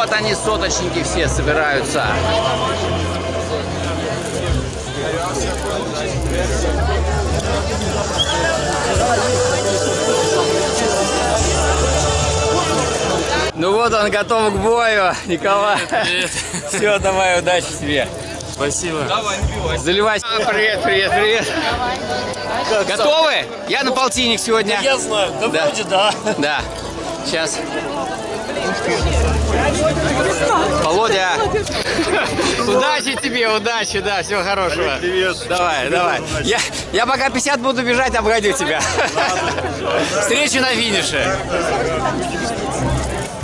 Вот они, соточники все собираются. Ну вот он готов к бою, Николай. Привет. Все, давай, удачи тебе. Спасибо. Заливай. А, привет, привет, привет. Готовы? Я на полтинник сегодня. Я знаю, да, Да. вроде да. Да. Сейчас. Володя. Удачи тебе, удачи, да, всего хорошего. Привет. Давай, давай. Я, я пока 50 буду бежать, обгоню тебя. Встречу на финише.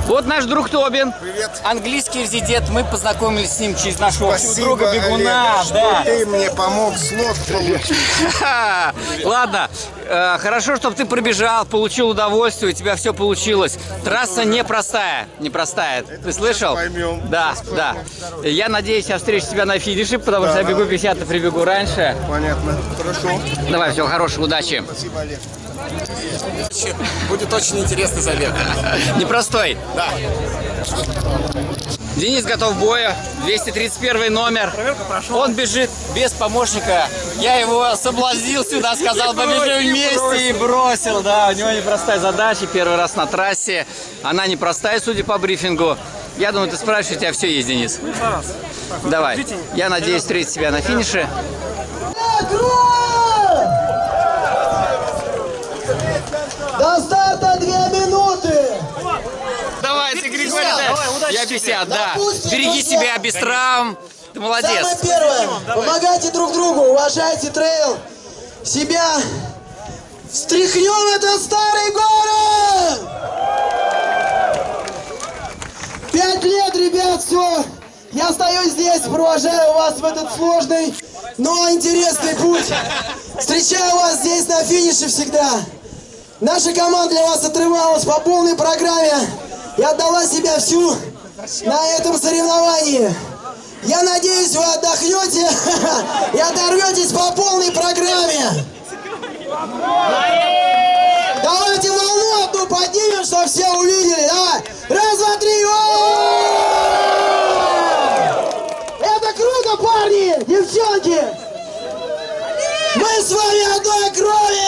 Вот наш друг Тобин. Привет. Английский резидент. Мы познакомились с ним через нашего Спасибо, друга Бегуна. Олег, что да. ты мне помог слот получить. Ладно, э, хорошо, чтобы ты пробежал, получил удовольствие, у тебя все получилось. Трасса непростая, непростая. Ты слышал? поймем. Да, да. Я надеюсь, я встречу тебя на финише, потому что я бегу 50, а прибегу раньше. Понятно. Хорошо. Давай, всего хорошего, удачи. Спасибо, Олег. Будет очень интересный забег. Непростой. Да. Денис готов к бою. 231 номер. Он бежит без помощника. Я его соблазнил сюда, сказал, побежим вместе и бросил. Да, у него непростая задача. Первый раз на трассе. Она непростая, судя по брифингу. Я думаю, ты справишься, у тебя все есть, Денис. Давай. Я надеюсь встретить тебя на финише. До старта две минуты! Давай, ты, Григорий, да. Я 50, да. Допустим, Береги друзья. себя без травм. Ты молодец. Самое первое, помогайте друг другу, уважайте трейл, себя. Встряхнем этот старый город! Пять лет, ребят, все. Я стою здесь, провожаю вас в этот сложный, но интересный путь. Встречаю вас здесь на финише всегда. Наша команда для вас отрывалась по полной программе и отдала себя всю на этом соревновании. Я надеюсь, вы отдохнете и оторветесь по полной программе. Давайте волну одну поднимем, чтобы все увидели. Давай. Раз, два, три. Это круто, парни, девчонки. Мы с вами одной крови.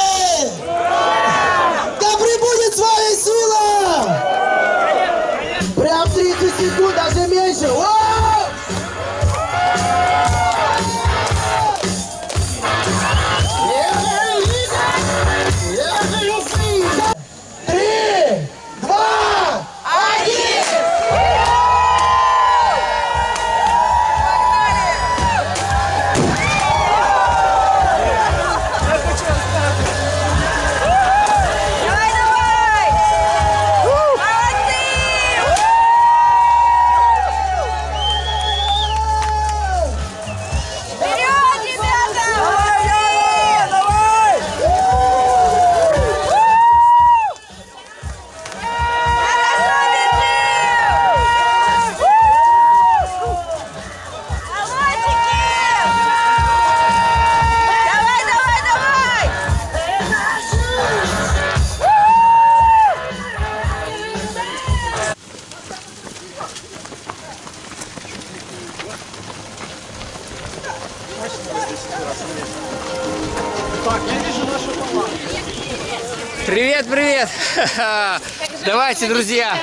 Давайте, друзья.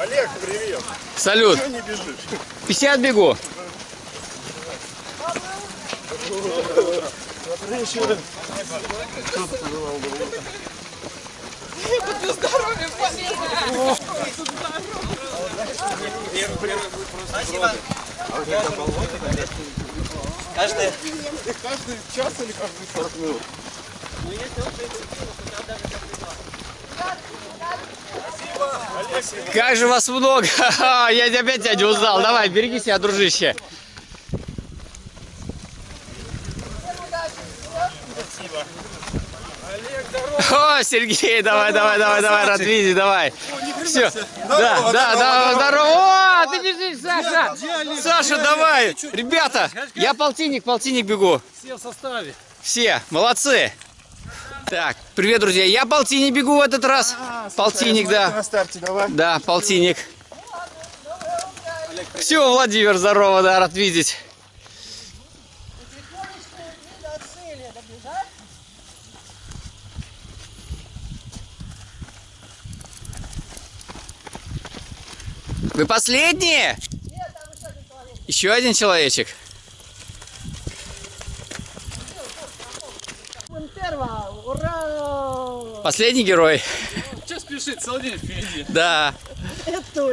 Олег, привет. Салют. Что не бежишь? 50 бегу. Каждый час или каждые 40 минут? Как же вас много! Я опять тебя не узнал. Давай, береги себя, дружище. О, Сергей, давай, давай, давай, давай, рад видеть, давай. Все. Да, да, да, здорово. О, ты бежишь, Саша. Саша, давай. Ребята, я полтинник, полтинник бегу. Все в составе. Все, молодцы. Так, привет, друзья. Я полтинник бегу в этот раз. Полтинник, да. На старте давай. Да, полтинник. Все, Владимир, здорово, да, рад видеть. Вы последние? Еще один человечек. Последний герой. Что спешит? День впереди. Да.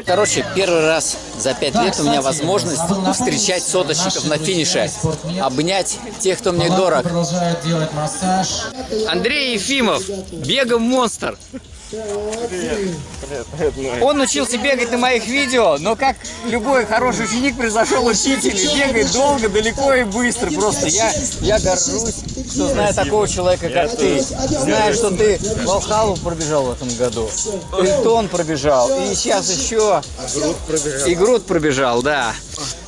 Короче, первый раз за пять лет у меня возможность встречать соточников на финише, обнять тех, кто мне дорог. Продолжают делать массаж. Андрей Ефимов, бегом монстр. Он учился бегать на моих видео, но как любой хороший ученик произошел учитель и бегает долго, далеко и быстро. Просто я, я горжусь, что знаю такого человека, как ты. Знаю, что ты Волхалу пробежал в этом году, Эльтон пробежал, и сейчас еще и Груд пробежал, да.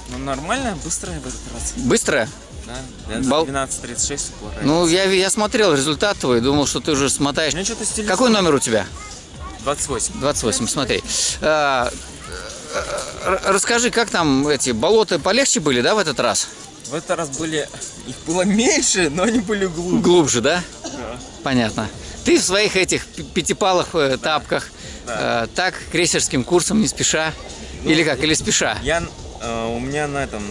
Ну нормально, быстро в этот раз. Быстро? Да, Бал- 12.36 упор. Ну, я, я смотрел результат твой, думал, что ты уже смотаешь. Какой номер у тебя? 28. 28, смотри. А, р- расскажи, как там эти болота полегче были, да, в этот раз? В этот раз были... Их было меньше, но они были глубже. Глубже, да? Понятно. Ты в своих этих пятипалых э, тапках, э, так, крейсерским курсом, не спеша? Или как, или спеша? Я... э, у меня на этом...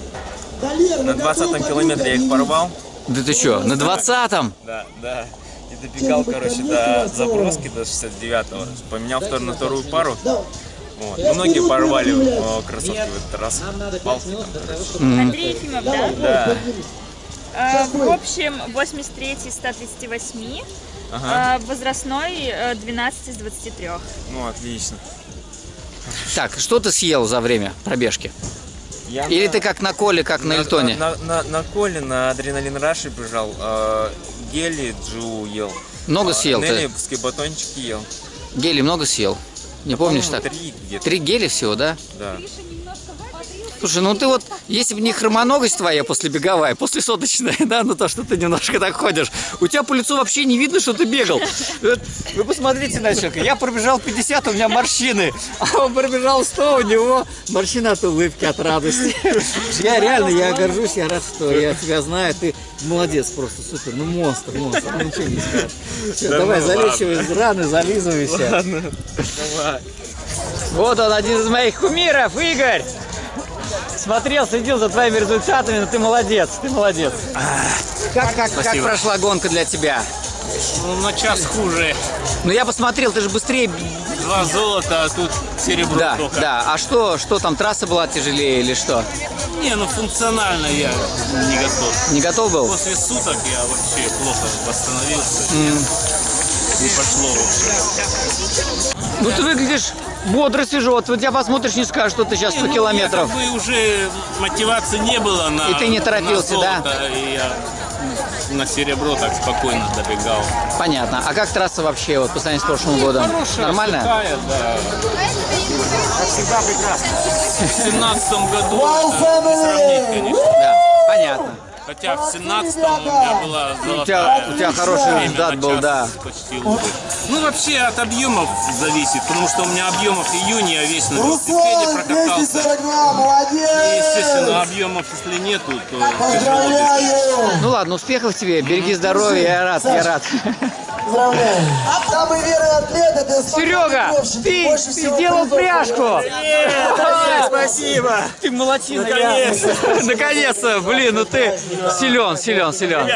На 20 километре я их порвал. Да ты что, на 20-м? Да, да. И добегал, короче, до заброски, до 69-го. Поменял втор- на вторую пару. Вот. Многие порвали э, кроссовки в этот раз. Палки там, короче. Андрей Ефимов, да? Да. А, В общем, 83 из 138, Ага. а, возрастной э, 12 из 23. Ну, отлично. Так, что ты съел за время пробежки? Я Или на- ты как на Коле, как на Эльтоне? На, на, на Коле, на Адреналин Раши бежал. э, гели Джу ел. Много А, съел ты? Неллиевские батончики ел. Гели много съел? Не помнишь так? Три где-то, Три гели всего, да? да. Слушай, ну ты вот, если бы не хромоногость твоя после беговая, после соточная, да, ну то, что ты немножко так ходишь, у тебя по лицу вообще не видно, что ты бегал. Вы посмотрите на человека, я пробежал 50, у меня морщины, а он пробежал 100, у него морщина от улыбки, от радости. Я реально, я горжусь, я рад, что я тебя знаю, ты молодец просто, супер, ну монстр, монстр, ну ничего не скажешь. Всё, давай, залечивай из раны, зализывайся. Вот он, один из моих кумиров, Игорь. Смотрел, следил за твоими результатами, но ты молодец, ты молодец. Как, как, как прошла гонка для тебя? Ну, на час хуже. Ну я посмотрел, ты же быстрее. Два золота, а тут серебро Да, только. да. А что, что там, трасса была тяжелее или что? Не, ну функционально я не готов. Не готов был? После суток я вообще плохо восстановился. Не пошло вообще. Ну ты выглядишь бодро, свежо. Вот тебя посмотришь, не скажешь, что ты сейчас 100 Не, ну, километров. Бы уже мотивации не было на И ты не торопился, да? И я на серебро так спокойно добегал. Понятно. А как трасса вообще вот по сравнению с прошлым годом? Хорошая, Нормальная? сухая, да. Как всегда прекрасно. В семнадцатом году сравнить, конечно. Да. Понятно. Хотя в 17 у меня была золотая. У тебя, у тебя хороший результат был, да. Почти лучше. Ну, вообще от объемов зависит, потому что у меня объемов июня я весь на велосипеде прокатался. 242, И, естественно, объемов, если нету, то тяжело. Ну ладно, успехов тебе, береги здоровье, я рад, я рад. Поздравляю! Самый верный атлет это Серега, ты, ты сделал пряжку! спасибо! Ты молодчина, Наконец-то! Наконец-то! Блин, ну ты силен, силен, силен.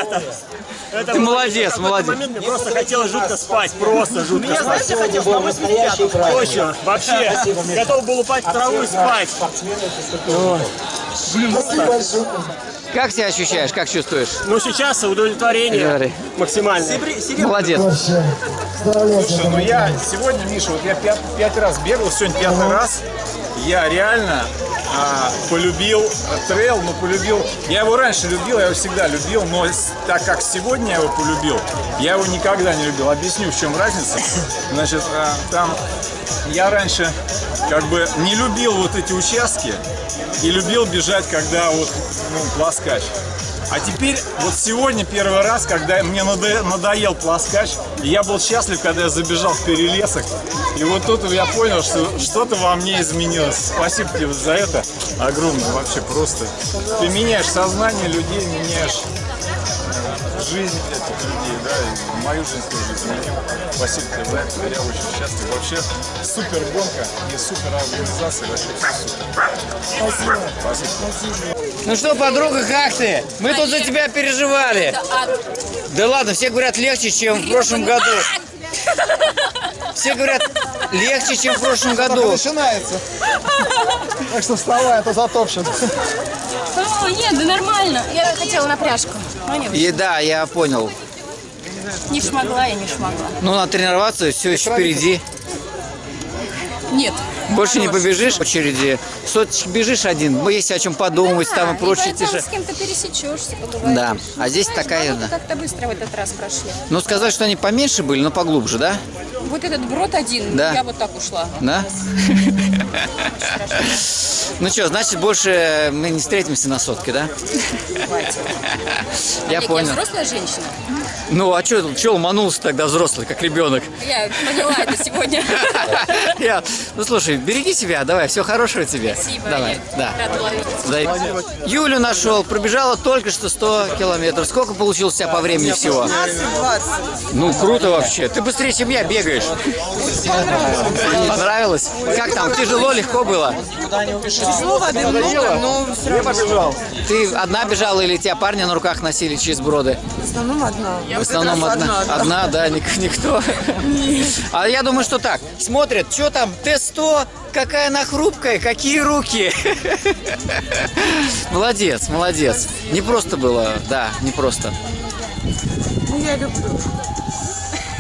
Ты молодец, молодец. Мне просто хотелось жутко спать, просто жутко спать. знаешь, я хотел на 85 Точно, вообще. Готов был упасть в траву и спать. Спасибо большое. Как себя ощущаешь, как чувствуешь? Ну, сейчас удовлетворение Говори. максимальное. Молодец. Слушай, ну я сегодня, Миша, вот я пят- пять раз бегал, сегодня пятый раз. Я реально а, полюбил э, трейл, но полюбил... Я его раньше любил, я его всегда любил, но так как сегодня я его полюбил, я его никогда не любил. Объясню, в чем разница. Значит, а, там я раньше как бы не любил вот эти участки и любил бежать, когда вот ну, плоскач. А теперь, вот сегодня первый раз, когда мне надо- надоел плоскач, и я был счастлив, когда я забежал в перелесок. И вот тут я понял, что что-то во мне изменилось. Спасибо тебе за это огромное, вообще просто. Ты меняешь сознание людей, меняешь жизнь да, и мою жизнь тоже изменил. Спасибо тебе за это, я очень счастлив. Вообще супер гонка и супер организация, вообще все супер. Спасибо. Спасибо. Ну что, подруга, как ты? Мы тут за тебя переживали. Да ладно, все говорят легче, чем в прошлом году. Все говорят легче, чем в прошлом году. Начинается. Так что вставай, а то затопчет. О, нет, да нормально. Я хотела на пряжку. И да, я понял. Не шмогла, я не шмогла. Ну, надо тренироваться, все еще впереди. Нет. Больше не побежишь в очереди. Соточек бежишь один, есть о чем подумать там и прочее. тише. с кем-то пересечешься, поговоришь. Да, а здесь Знаешь, такая, да. как-то быстро в этот раз прошли. Ну, сказать, что они поменьше были, но поглубже, да? Вот этот брод один, Да. я вот так ушла. Да? Ну что, значит, больше мы не встретимся на сотке, да? Я понял. Я взрослая женщина. Ну, а что что ломанулся тогда взрослый, как ребенок? Я поняла это сегодня. Я- Ну, слушай, береги себя, давай, всего хорошего тебе. Спасибо. Давай, я да. Юлю нашел, пробежала только что 100 километров. Сколько получилось у тебя по времени всего? Ну, круто вообще. Ты быстрее, чем я бегаешь. Понравилось? Как там, тяжело, легко было? Тяжело, воды много, но все равно. Ты одна бежала или тебя парни на руках носили через броды? В основном одна. В основном одна. Одна, да, ник- никто. А я думаю, что так. Смотрят, что там, Т-100, какая она хрупкая, какие руки. Молодец, молодец. Не просто было, да, не просто. Ну, я люблю.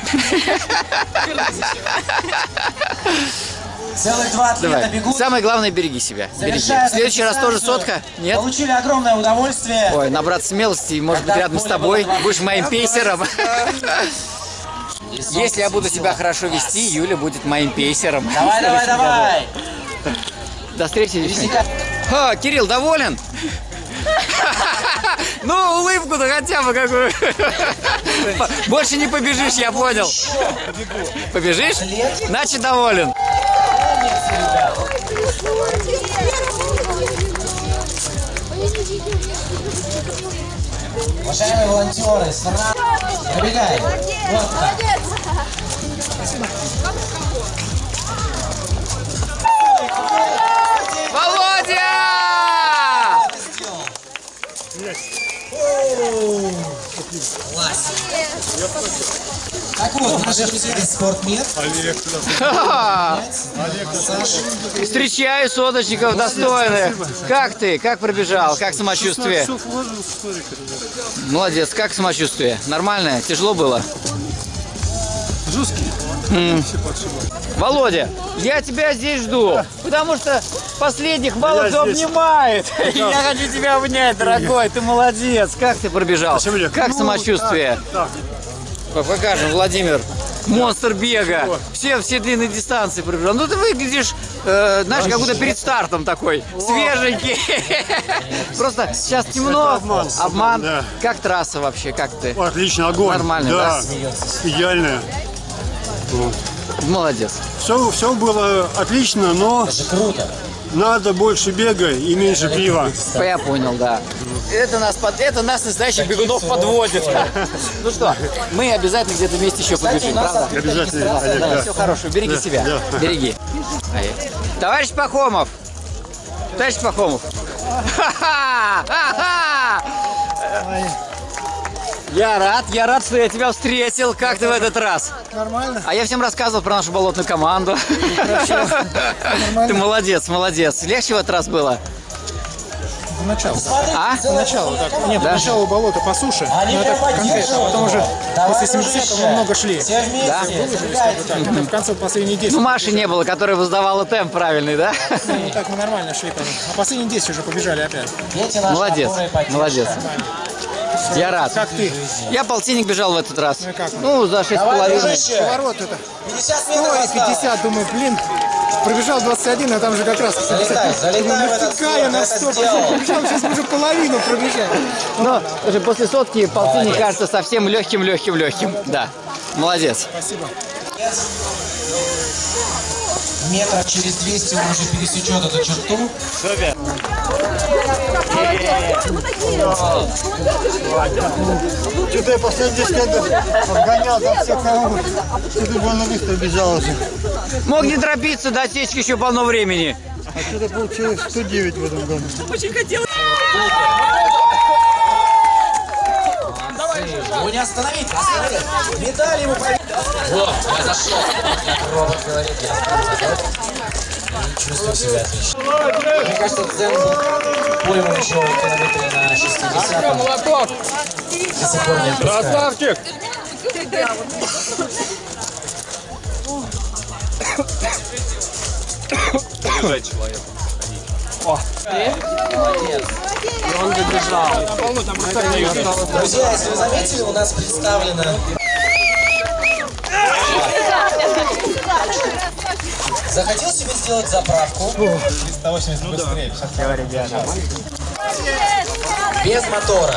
Целых два атлета Давай. бегут. Самое главное, береги себя. Береги. В следующий раз тоже сотка? Нет? Получили огромное удовольствие. Ой, набраться смелости, и, может быть, рядом с тобой будешь моим пейсером. Если я буду себя хорошо вести, Юля будет моим пейсером. Давай, давай, давай. До встречи. О, Кирилл, доволен? Ну, улыбку-то хотя бы какую. Больше не побежишь, я понял. Побежишь? Значит, доволен. Уважаемые волонтеры, сразу пробегай. Вот так. Володя! Класс. Так вот, наш спортмир. Ха-ха! Встречаю соточников достойных. Как ты? Как пробежал? Как самочувствие? Молодец. Как самочувствие? Нормальное? Тяжело было? Жесткий. Володя, я тебя здесь жду, потому что последних мало Я кто здесь. обнимает. Я хочу тебя обнять, дорогой, ты молодец. Как ты пробежал? Олег. Как Ну, самочувствие? так, По- Покажем, Владимир. Монстр бега. Все, все длинные дистанции пробежал. Ну ты выглядишь, э, знаешь, как будто перед стартом такой. Свеженький. Просто сейчас темно. обман, Обман. да. Как трасса вообще? Как ты? Отлично, огонь. Нормально, да? Идеально. Молодец. Все, все было отлично, но надо больше бега и меньше пива. Я понял, да. Это нас, под, это нас настоящих бегунов подводит. Ну что, мы обязательно где-то вместе еще побежим, правда? Обязательно, Олег, все хорошо, береги себя, береги. Ай. Товарищ Пахомов, товарищ Пахомов. Ха-ха! Ха-ха! Я рад, я рад, что я тебя встретил. Как ты в этот раз? Нормально. А я всем рассказывал про нашу болотную команду. Ты молодец, молодец. Легче в этот раз было? начало. А? Поначалу, так. Нет, Да? поначалу болото по суше, Они но это прям конкретно, а потом уже Давай, после 70-го мы много шли. Все вместе. Да? Это в конце последние 10. Ну, Маши не было, которая воздавала темп правильный, да? Ну, так мы нормально шли. А последние 10 уже побежали опять. Дети наши, Молодец, молодец. Я рад. Как ты? Я полтинник бежал в этот раз. Ну как? Ну, за шесть с Давай, половиной. дружище. Поворот это 50 100 метров и осталось. 50, думаю, блин, пробежал 21, а там же как раз 50. Залетай, Думаю, я на это 100 сделал. пробежал, сейчас мы уже половину пробежали. Но слушай, после сотки полтинник кажется совсем легким-легким-легким. Да. Молодец. Спасибо. Метров через 200 он уже пересечет эту черту. Что-то я последний 10 лет обгонял там всех кого Что-то больно быстро бежал уже. Мог не торопиться, до отсечки еще полно времени. А что-то получилось 109 в этом году. Его не остановить, остановить. Медаль ему про... Вот, я зашел. Робот говорит, я чувствую себя отлично. Мне кажется, Дзен пойман еще километре на 60 Молоток! До сих пор не. Красавчик! Друзья, если вы заметили, у нас представлено... Захотел себе сделать заправку? 380 быстрее. Без мотора.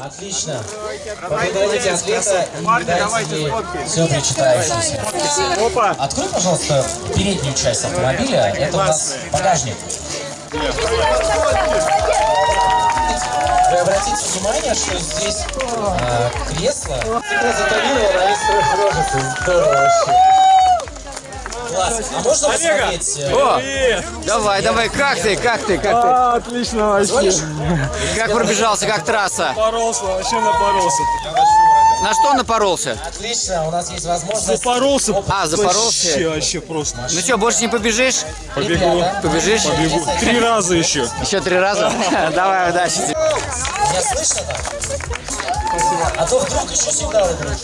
Отлично. Поблагодарите атлета и ей все причитающееся. Открой, пожалуйста, переднюю часть автомобиля. Это у нас багажник. Вы обратите внимание, что здесь а, кресло на весь строй рожицы. Здорово вообще. Класс. А можно посмотреть? э, О, давай, давай, как ты, как ты, как ты? Отлично вообще. Как пробежался, как трасса? Поролся, вообще напоролся. На что напоролся? Отлично, у нас есть возможность... Запоролся. А, запоролся? Вообще, вообще просто. Ну что, больше не побежишь? Побегу. Побежишь? Побегу. Три раза еще. Еще три раза? Давай, удачи тебе. Меня слышно там? А то вдруг еще сигналы будут.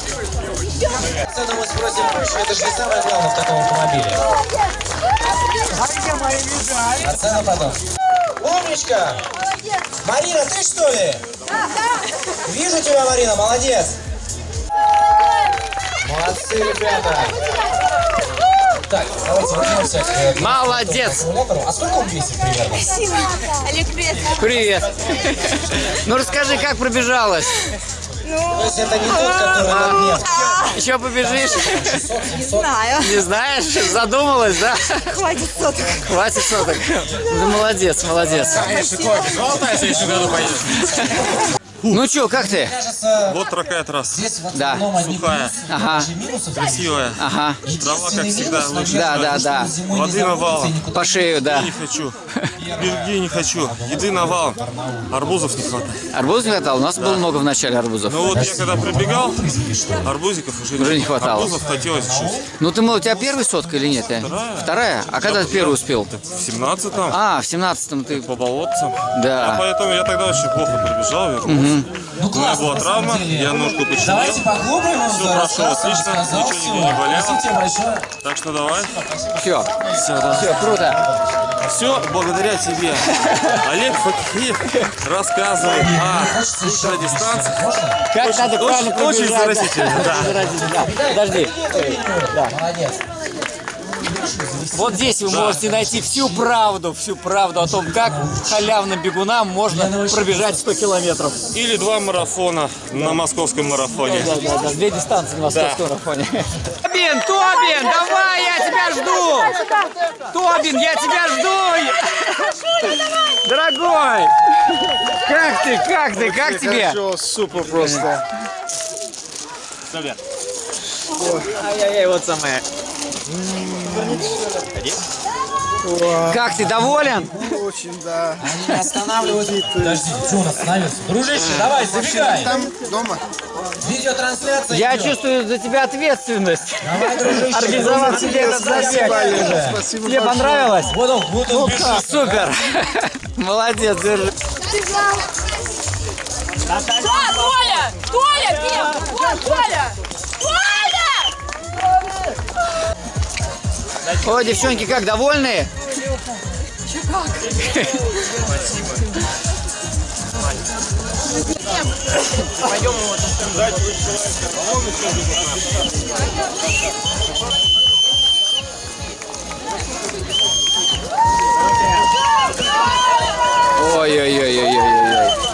Цену мы спросим позже, это же не самое главное в таком автомобиле. А цена потом. Умничка! Марина, ты что ли? Вижу тебя, Марина, молодец! Молодцы, ребята! Так, давайте вернемся к Молодец! А сколько он весит примерно? Олег, привет. Привет. Ну расскажи, как пробежалась? То есть это не тот, который на дне. Еще побежишь? Не знаю. Не знаешь? Задумалась, да? Хватит соток. Хватит соток. Ну, молодец, молодец. Ну что, как ты? Кажется, Вот такая трасса. здесь в Да. Сухая. плюсы, Ага. минусов Красивая. Ага. Трава, как всегда, лучше. Да, да, да. Воды навалом. По шею, да. Не хочу. Бельгии не хочу. Еды навалом. Арбузов не хватает. Арбуз не хватало? У нас было много в начале арбузов. Ну вот я когда прибегал, арбузиков уже, Уже не хватало. Арбузов хотелось чуть. Ну ты, мол, у тебя первая сотка или нет? э? Вторая? А когда ты первый успел? В 17-м, А, в семнадцатом ты... по болотцам. Я Да. поэтому я тогда очень плохо пробежал. Ну, У меня классно, была травма, деле. я ножку починил. Давайте поглубим его Всё в прошло отлично, сказал ничего не болело. Спасибо большое. Так что давай. Все. Все, да. Все, круто. Все благодаря тебе. Олег Факиев рассказывал о ультрадистанции. Как надо правильно очень, да. Заразительно, да. Подожди. Молодец. Вот здесь вы можете найти всю правду, всю правду о том, как халявным бегунам можно пробежать 100 километров. Или два марафона на московском марафоне. Да, да, да, две дистанции на московском марафоне. Тобин, Тобин, давай, я тебя жду! Тобин, я тебя жду! Дорогой! Как ты, как ты, как тебе? Все супер просто. Ай-яй-яй, вот самое. Как ты, доволен? Очень, да. Они не останавливают. Подожди, что он остановился? Дружище, давай, забегай. Там дома. Видеотрансляция Я идет. чувствую за тебя ответственность. Давай, дружище. Организовать тебе этот забег. Спасибо Тебе понравилось? Вот он, вот он бежит. Супер. Молодец, держи. Да, Толя! Толя, Пем! Вот, Толя! Толя! О, девчонки, как, довольны? Ой-ой-ой-ой-ой-ой.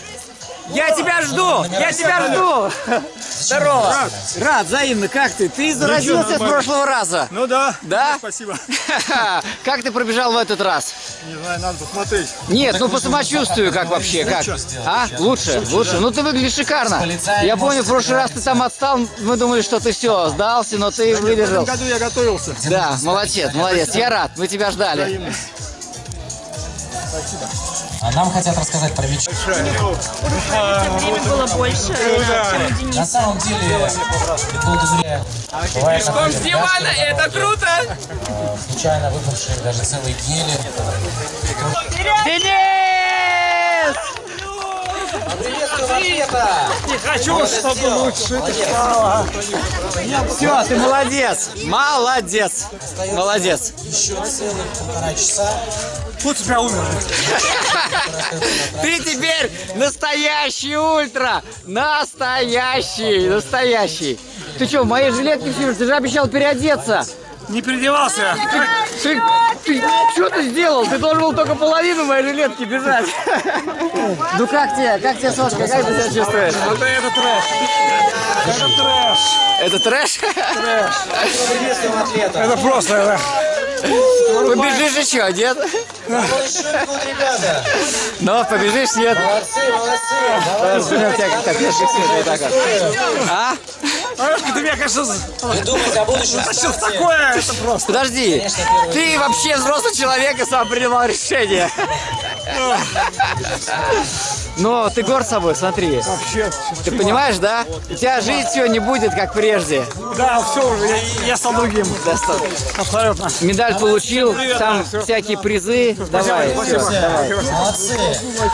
я тебя жду, я тебя жду. Здорово. Рад, взаимно, как ты? Ты заразился с прошлого раза. Ну да. Да? Спасибо. Как ты пробежал в этот раз? Не знаю, надо посмотреть. Нет, ну по самочувствию как вообще, как? А? Лучше, лучше. Ну ты выглядишь шикарно. Я помню, в прошлый раз ты там отстал, мы думали, что ты все, сдался, но ты В выдержал. этом году я готовился. Да, молодец, молодец. Я рад, мы тебя ждали. А нам хотят рассказать про мечту. Время было больше, чем. На самом деле, долго зря. Такое, с дивана, это круто! случайно выпавшие даже целые гели. Денис! Ответа! Не хочу, чтобы лучше это стало. Все, ты молодец! Молодец! Молодец! Еще целых полтора часа. Тут тебя умер. Ты теперь настоящий ультра! Настоящий! Настоящий! Ты что, в моей жилетке сидишь? Ты же обещал переодеться! Не переодевался. Ты, ты, что ты сделал? Ты должен был только половину моей жилетки бежать. Ну как тебе? Как тебе, Сошка? Как ты себя чувствуешь? Это, это трэш. Это трэш. Это трэш? Атлета. Это просто, это. Побежишь еще, нет? Ну, побежишь, нет? Молодцы, молодцы. Вот вот. А? Ты меня, кажется, Не думайте о будущем. в такое. Это просто. Подожди, ты вообще взрослый человек и сам принимал решение. Но ты горд собой, смотри. Вообще. Ты понимаешь, да? У тебя жизнь все не будет, как прежде. Да, все уже, я, я стал другим. Да, стоп. Абсолютно. Медаль получил, там всякие призы. Давай, спасибо. давай. Молодцы.